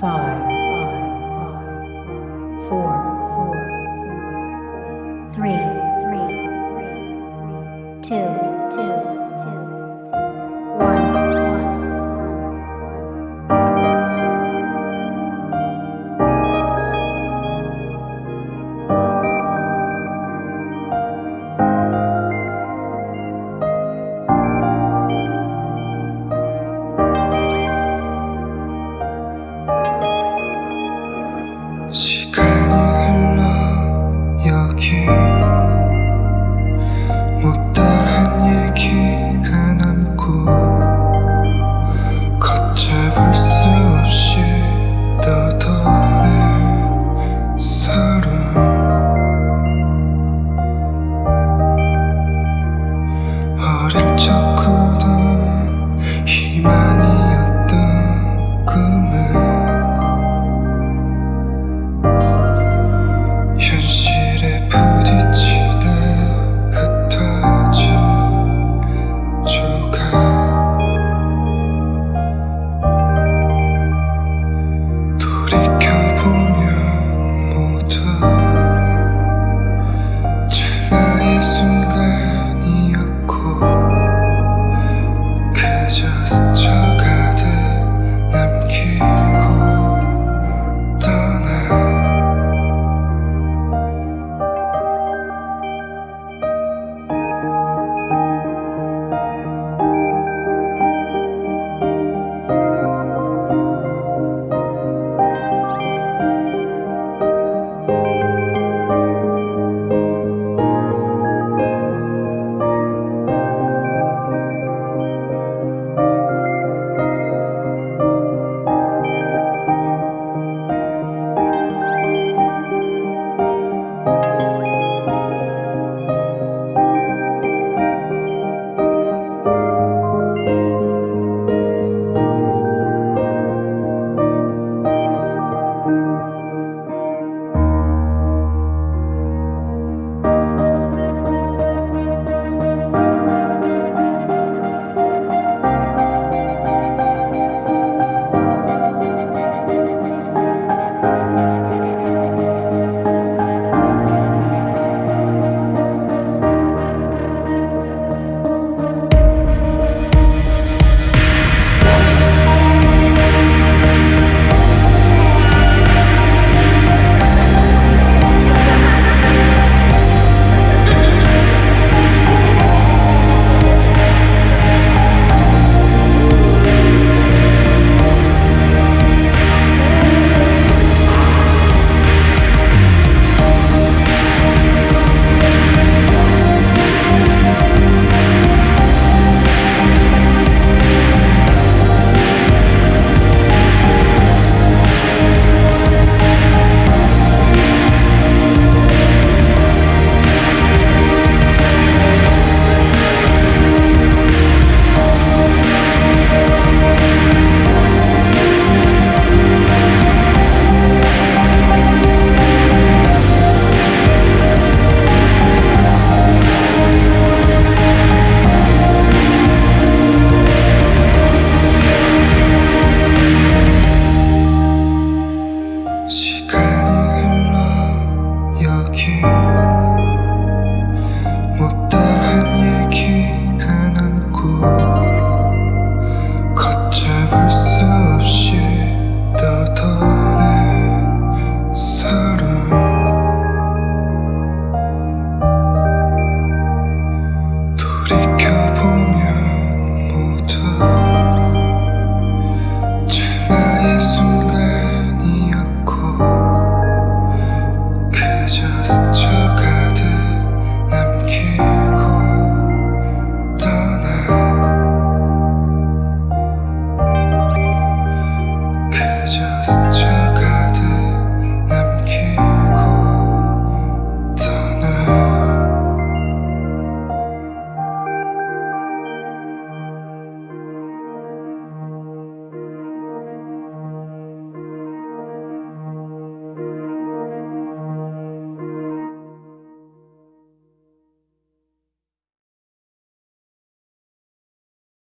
five, Thank you.